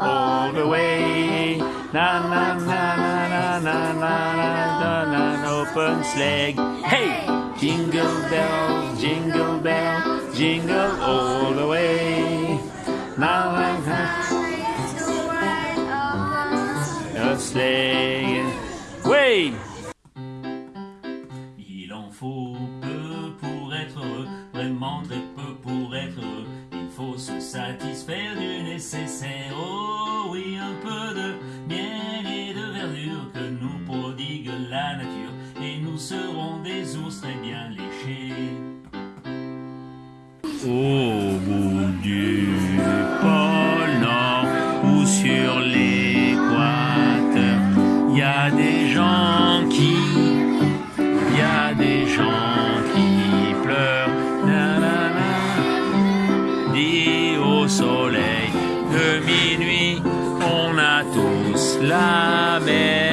all the way. Na na na na na na na na na na open sleigh. Hey! Jingle bell, jingle bell, jingle all the way. Na na na. Il en faut peu pour être heureux, vraiment très peu pour être heureux. Il faut se satisfaire nécessaire. Oh oui, un peu de miel et de verdure que nous prodigue la nature. Et nous serons des ours très bien léchés. Bout du pôle Nord ou sur l'équateur, ラーメン。